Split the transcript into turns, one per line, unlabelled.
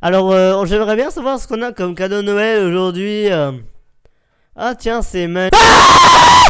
Alors, euh, j'aimerais bien savoir ce qu'on a comme cadeau Noël aujourd'hui. Euh. Ah tiens, c'est ma... Ah